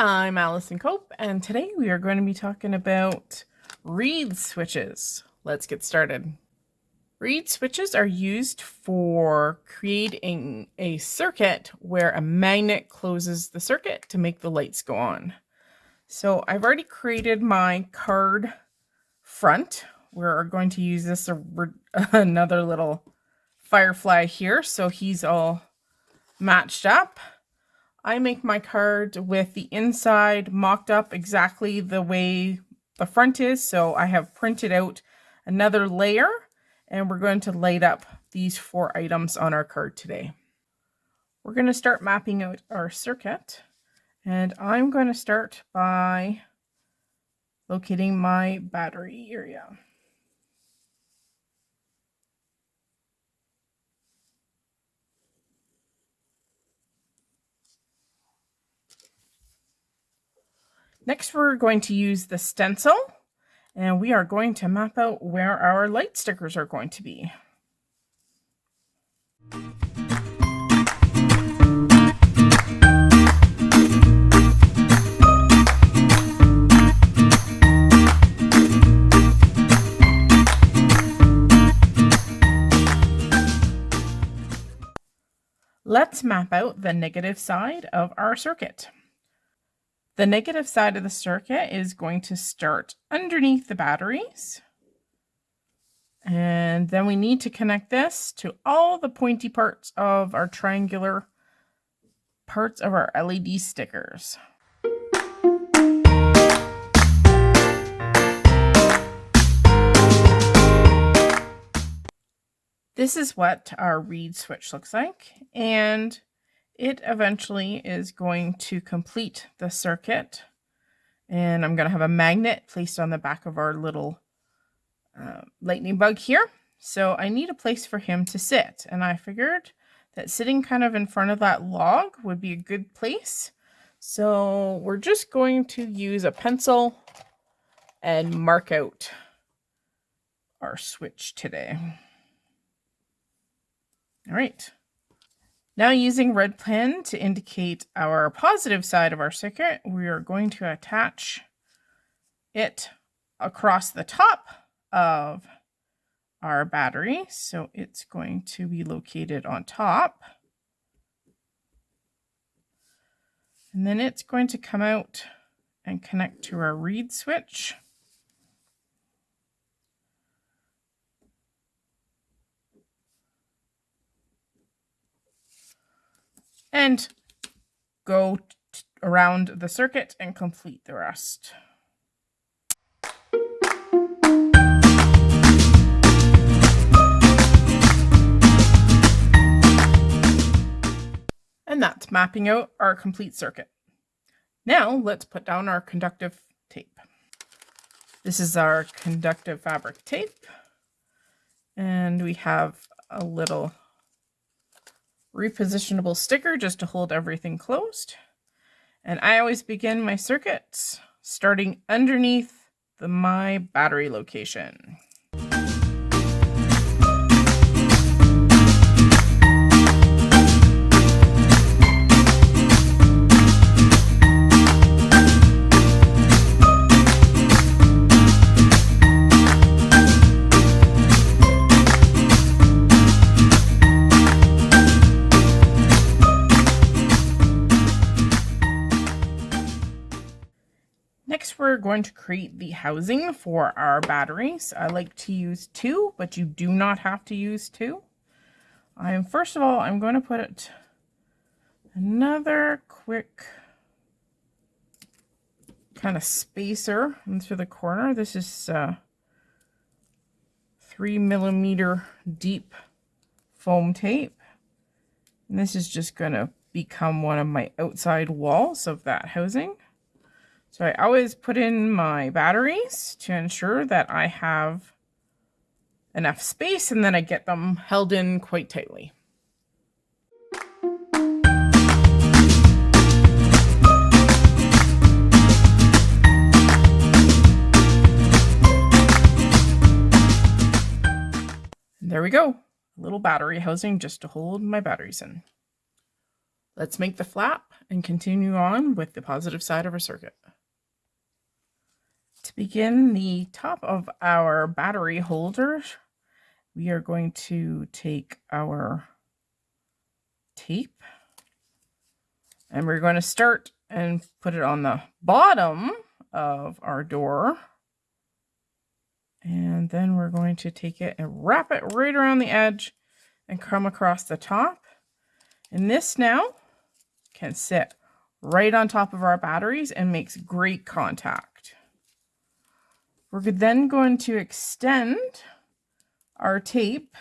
I'm Allison Cope, and today we are going to be talking about reed switches. Let's get started. Reed switches are used for creating a circuit where a magnet closes the circuit to make the lights go on. So I've already created my card front. We're going to use this another little firefly here, so he's all matched up. I make my card with the inside mocked up exactly the way the front is. So I have printed out another layer and we're going to light up these four items on our card today. We're going to start mapping out our circuit and I'm going to start by locating my battery area. Next, we're going to use the stencil and we are going to map out where our light stickers are going to be. Let's map out the negative side of our circuit. The negative side of the circuit is going to start underneath the batteries. And then we need to connect this to all the pointy parts of our triangular parts of our LED stickers. This is what our reed switch looks like. And it eventually is going to complete the circuit. And I'm going to have a magnet placed on the back of our little uh, lightning bug here. So I need a place for him to sit. And I figured that sitting kind of in front of that log would be a good place. So we're just going to use a pencil and mark out our switch today. All right. Now using red pen to indicate our positive side of our circuit, we are going to attach it across the top of our battery. So it's going to be located on top. And then it's going to come out and connect to our reed switch. And go around the circuit and complete the rest. And that's mapping out our complete circuit. Now let's put down our conductive tape. This is our conductive fabric tape. And we have a little repositionable sticker just to hold everything closed. And I always begin my circuits starting underneath the my battery location. Going to create the housing for our batteries. I like to use two, but you do not have to use two. I'm first of all, I'm going to put another quick kind of spacer into the corner. This is uh, three millimeter deep foam tape. And this is just going to become one of my outside walls of that housing. So I always put in my batteries to ensure that I have enough space and then I get them held in quite tightly. there we go. A little battery housing just to hold my batteries in. Let's make the flap and continue on with the positive side of our circuit. To begin the top of our battery holder, we are going to take our tape and we're going to start and put it on the bottom of our door. And then we're going to take it and wrap it right around the edge and come across the top. And this now can sit right on top of our batteries and makes great contact. We're then going to extend our tape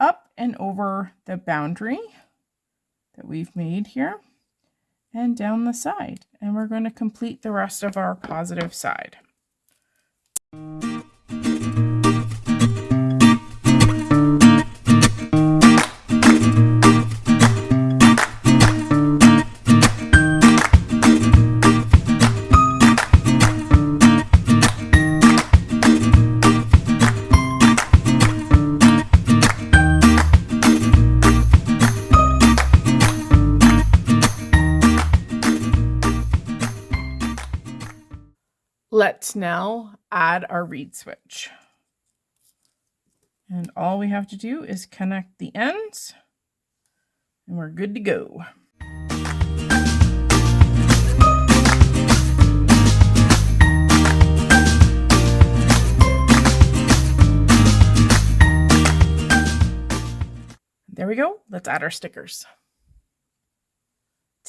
up and over the boundary that we've made here and down the side. And we're going to complete the rest of our positive side. Let's now add our reed switch. And all we have to do is connect the ends and we're good to go. There we go. Let's add our stickers.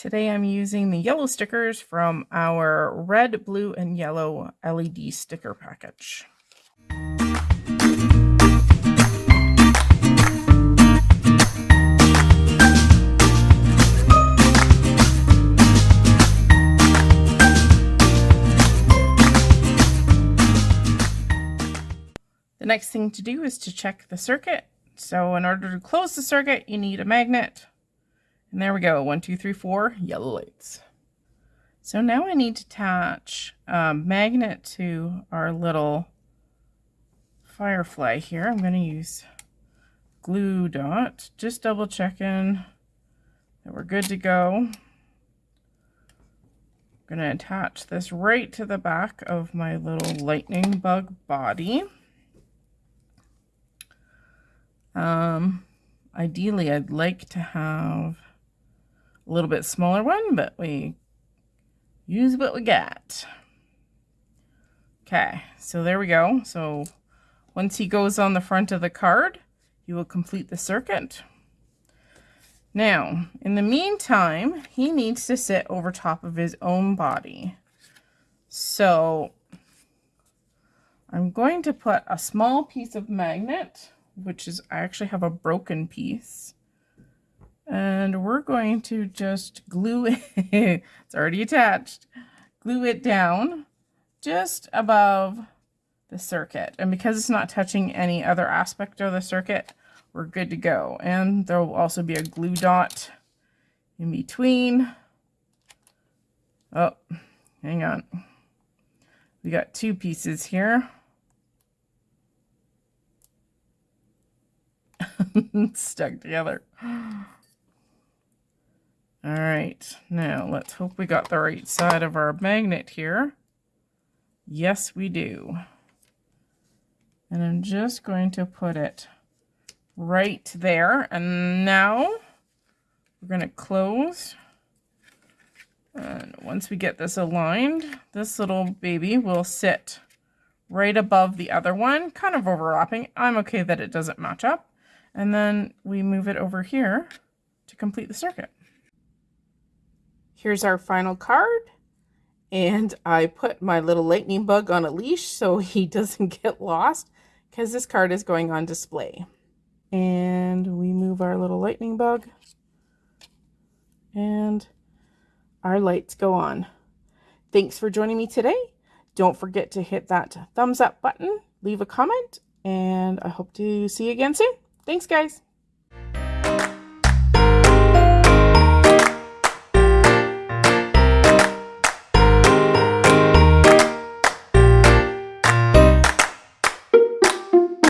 Today I'm using the yellow stickers from our red, blue, and yellow LED sticker package. The next thing to do is to check the circuit. So in order to close the circuit, you need a magnet, and there we go, one, two, three, four, yellow lights. So now I need to attach a magnet to our little firefly here. I'm going to use glue dot, just double checking that we're good to go. I'm going to attach this right to the back of my little lightning bug body. Um, ideally, I'd like to have a little bit smaller one, but we use what we got. Okay, so there we go. So once he goes on the front of the card, you will complete the circuit. Now, in the meantime, he needs to sit over top of his own body. So I'm going to put a small piece of magnet, which is, I actually have a broken piece. And we're going to just glue it, it's already attached, glue it down just above the circuit. And because it's not touching any other aspect of the circuit, we're good to go. And there will also be a glue dot in between. Oh, hang on. We got two pieces here. Stuck together. All right, now let's hope we got the right side of our magnet here. Yes, we do. And I'm just going to put it right there. And now we're going to close. And once we get this aligned, this little baby will sit right above the other one, kind of overlapping. I'm okay that it doesn't match up. And then we move it over here to complete the circuit. Here's our final card. And I put my little lightning bug on a leash so he doesn't get lost because this card is going on display. And we move our little lightning bug and our lights go on. Thanks for joining me today. Don't forget to hit that thumbs up button, leave a comment, and I hope to see you again soon. Thanks, guys.